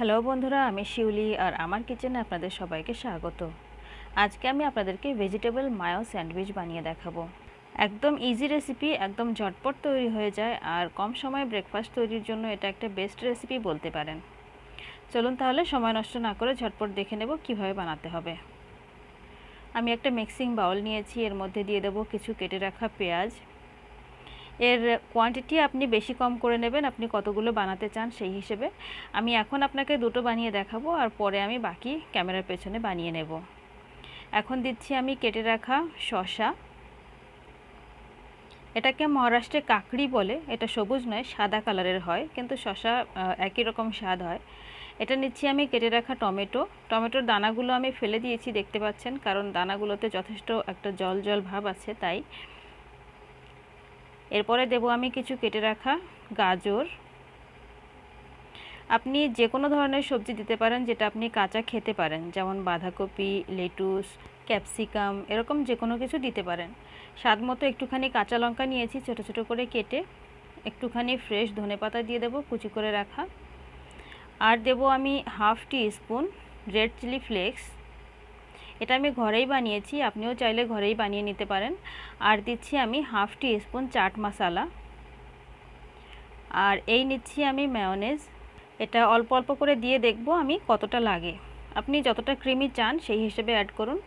Hello বন্ধুরা, আমি শিউলি আর আমার কিচেনে আপনাদের সবাইকে স্বাগত। আজকে আমি আপনাদেরকে ভেজিটেবল মায়ো স্যান্ডউইচ বানিয়ে দেখাবো। একদম ইজি রেসিপি একদম ঝটপট তৈরি হয়ে যায় আর কম সময়ে ব্রেকফাস্ট তৈরির জন্য এটা একটা বেস্ট রেসিপি বলতে পারেন। চলুন তাহলে সময় নষ্ট না করে ঝটপট দেখে নেব কীভাবে বানাতে হবে। আমি একটা মিক্সিং বাউল নিয়েছি, এর মধ্যে দিয়ে দেবো কিছু কেটে রাখা পেঁয়াজ এর কোয়ান্টিটি আপনি বেশি কম করে নেবেন, আপনি কতগুলো বানাতে চান সেই হিসেবে। আমি এখন আপনাকে দুটো বানিয়ে দেখাবো আর পরে আমি বাকি ক্যামেরার পেছনে বানিয়ে নেব। এখন দিচ্ছি আমি কেটে রাখা শশা এটাকে মহারাষ্ট্রে কাকড়ি বলে, এটা সবুজ নয়, সাদা কালারের হয়, কিন্তু শশা একই রকম স্বাদ হয়। এটা নিচ্ছি আমি কেটে রাখা টমেটো। টমেটোর দানাগুলো আমি ফেলে দিয়েছি, দেখতে পাচ্ছেন? কারণ দানাগুলোতে যথেষ্ট একটা জল জল ভাব আছে, তাই এরপরে দেব আমি কিছু কেটে রাখা গাজর। আপনি যে কোনো ধরনের সবজি দিতে পারেন যেটা আপনি কাঁচা খেতে পারেন, যেমন বাঁধাকপি, লেটুস, ক্যাপসিকাম, এরকম যে কোনো কিছু দিতে পারেন। স্বাদ মতো একটুখানি কাঁচা লঙ্কা নিয়েছি ছোট ছোট করে কেটে একটুখানি ফ্রেশ ধনে পাতা দিয়ে দেবো কুচি করে রাখা। আর দেব আমি half teaspoon red chilli flakes. এটা আমি ঘরেই বানিয়েছি, আপনিও চাইলে ঘরেই বানিয়ে নিতে পারেন। আর দিচ্ছি আমি half teaspoon chaat masala. আর এই নিচ্ছি আমি ম্যায়োনেজ এটা অল্প অল্প করে দিয়ে দেখব আমি কতটা লাগে। আপনি যতটা ক্রিমি চান সেই হিসেবে অ্যাড করুন।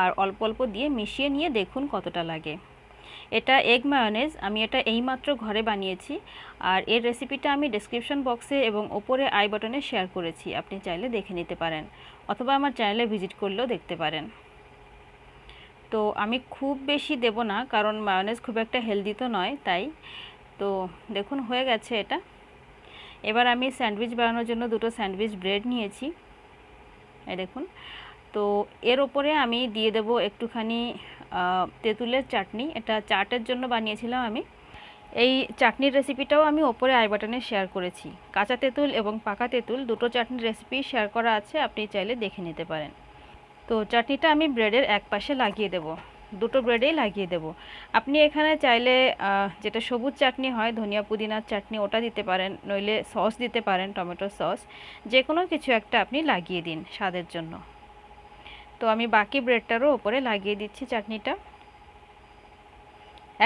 আর অল্প অল্প দিয়ে মিশিয়ে নিয়ে দেখুন কতটা লাগে। এটা এগ মায়োনেজ আমি এটা এইমাত্র ঘরে বানিয়েছি। আর এর রেসিপিটা আমি ডিসক্রিপশন বক্সে এবং ওপরে আই বাটনে শেয়ার করেছি, আপনি চাইলে দেখে নিতে পারেন। অথবা আমার চ্যানেলে ভিজিট করলেও দেখতে পারেন। তো আমি খুব বেশি দেব না, কারণ মায়োনেজ খুব একটা হেলদি তো নয়, তাই। তো দেখুন, হয়ে গেছে এটা। এবার আমি স্যান্ডউইচ বানানোর জন্য দুটো স্যান্ডউইচ ব্রেড নিয়েছি। এই দেখুন তো এর ওপরে আমি দিয়ে দেব একটুখানি তেঁতুলের চাটনি। এটা চাটের জন্য বানিয়েছিলাম আমি। এই চাটনির রেসিপিটাও আমি ওপরে আই বাটনে শেয়ার করেছি। কাঁচা তেঁতুল এবং পাকা তেঁতুল, দুটো চাটনির রেসিপি শেয়ার করা আছে, আপনি চাইলে দেখে নিতে পারেন। তো চাটনিটা আমি ব্রেডের এক পাশে লাগিয়ে দেব। দুটো ব্রেডেই লাগিয়ে দেব। আপনি এখানে চাইলে যেটা সবুজ চাটনি হয়, ধনিয়া পুদিনার চাটনি, ওটা দিতে পারেন, নইলে সস দিতে পারেন টমেটো সস যে কোনো কিছু একটা আপনি লাগিয়ে দিন স্বাদের জন্য। তো আমি বাকি ব্রেডটারও ওপরে লাগিয়ে দিচ্ছি চাটনিটা।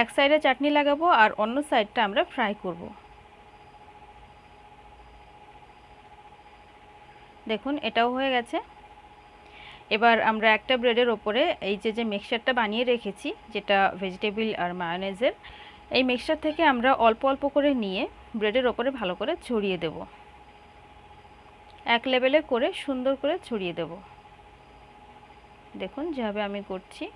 এক সাইডে চাটনি লাগাবো আর অন্য সাইডটা আমরা ফ্রাই করব। দেখুন, এটাও হয়ে গেছে। এবার আমরা একটা ব্রেডের ওপরে এই যে যে মিক্সচারটা বানিয়ে রেখেছি, যেটা ভেজিটেবল আর মায়োনেজের এই মিক্সচার থেকে আমরা অল্প অল্প করে নিয়ে ব্রেডের ওপরে ভালো করে ছড়িয়ে দেব। এক লেভেলে করে সুন্দর করে ছড়িয়ে দেব। দেখুন, যেভাবে আমি করছি।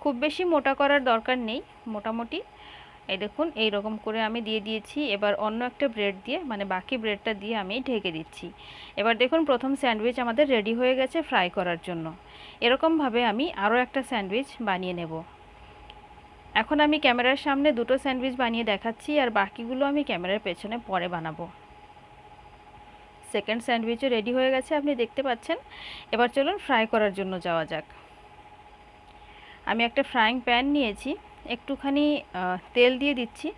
খুব বেশি মোটা করার দরকার নেই, মোটামুটি। এই দেখুন এই রকম করে আমি দিয়ে দিয়েছি। এবার অন্য একটা ব্রেড দিয়ে মানে বাকি ব্রেডটা দিয়ে আমি ঢেকে দিচ্ছি। এবার দেখুন, প্রথম স্যান্ডউইচ আমাদের রেডি হয়ে গেছে ফ্রাই করার জন্য। এরকমভাবে আমি আরও একটা স্যান্ডউইচ বানিয়ে নেব। এখন আমি ক্যামেরার সামনে দুটো স্যান্ডউইচ বানিয়ে দেখাচ্ছি, আর বাকিগুলো আমি ক্যামেরার পেছনে পরে বানাবো। সেকেন্ড স্যান্ডউইচও রেডি হয়ে গেছে, আপনি দেখতে পাচ্ছেন। এবার চলুন ফ্রাই করার জন্য যাওয়া যাক। আমি একটা ফ্রাইং প্যান নিয়েছি, একটুখানি তেল দিয়ে দিচ্ছি।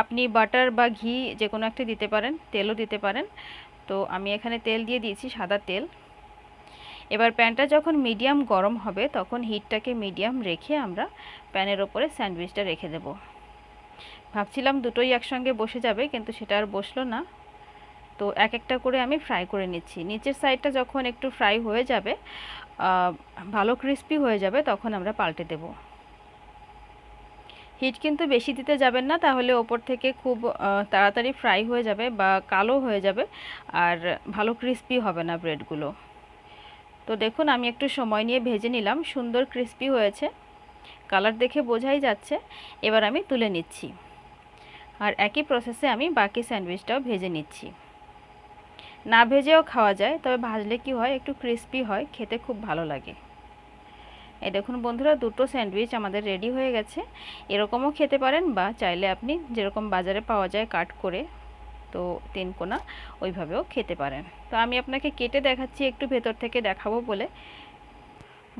আপনি বাটার বা ঘি যে কোনো একটা দিতে পারেন, তেলও দিতে পারেন। তো আমি এখানে তেল দিয়ে দিয়েছি সাদা তেল। এবার প্যানটা যখন মিডিয়াম গরম হবে, তখন হিটটাকে মিডিয়াম রেখে আমরা প্যানের ওপরে স্যান্ডউইচটা রেখে দেব। ভাবছিলাম দুটোই একসঙ্গে বসে যাবে, কিন্তু সেটা আর বসল না। তো এক একটা করে আমি ফ্রাই করে নিচ্ছি। নিচের সাইডটা যখন একটু ফ্রাই হয়ে যাবে ভালো ক্রিস্পি হয়ে যাবে, তখন আমরা পাল্টে দেব। হিট কিন্তু বেশি দিতে যাবেন না, তাহলে ওপর থেকে খুব তাড়াতাড়ি ফ্রাই হয়ে যাবে বা কালো হয়ে যাবে, আর ভালো ক্রিস্পি হবে না ব্রেডগুলো তো দেখুন, আমি একটু সময় নিয়ে ভেজে নিলাম, সুন্দর ক্রিস্পি হয়েছে। কালার দেখে বোঝাই যাচ্ছে, এবার আমি তুলে নিচ্ছি। আর একই প্রসেসে আমি বাকি স্যান্ডউইচটাও ভেজে নিচ্ছি। না ভেজেও খাওয়া যায়, তবে ভাজলে কি হয়, একটু ক্রিস্পি হয়, খেতে খুব ভালো লাগে। এই দেখুন বন্ধুরা, দুটো স্যান্ডউইচ আমাদের রেডি হয়ে গেছে। এরকমও খেতে পারেন বা চাইলে আপনি যেরকম বাজারে পাওয়া যায় কাট করে তো তিন কোনা ওইভাবেও খেতে পারেন। তো আমি আপনাকে কেটে দেখাচ্ছি, একটু ভেতর থেকে দেখাবো বলে।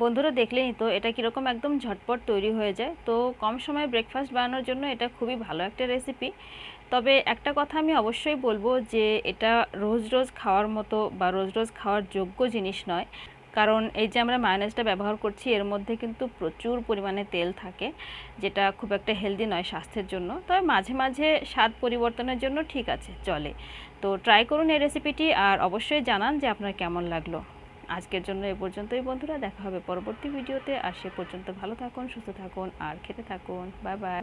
বন্ধুরা দেখলেনই তো, এটা কীরকম একদম ঝটপট তৈরি হয়ে যায়। তো কম সময়ে ব্রেকফাস্ট বানানোর জন্য এটা খুবই ভালো একটা রেসিপি তবে একটা কথা আমি অবশ্যই বলব যে, এটা রোজ রোজ খাওয়ার মতো বা রোজ রোজ খাওয়ার যোগ্য জিনিস নয়। কারণ এই যে আমরা মায়োনেজটা ব্যবহার করছি, এর মধ্যে কিন্তু প্রচুর পরিমাণে তেল থাকে, যেটা খুব একটা হেলদি নয় স্বাস্থ্যের জন্য। তবে মাঝে মাঝে স্বাদ পরিবর্তনের জন্য ঠিক আছে, চলে। তো ট্রাই করুন এই রেসিপিটি আর অবশ্যই জানান যে আপনার কেমন লাগল। আজকের জন্য এ পর্যন্তই বন্ধুরা, দেখা হবে পরবর্তী ভিডিওতে। আর সে পর্যন্ত ভালো থাকুন, সুস্থ থাকুন, আর খেতে থাকুন। Bye bye.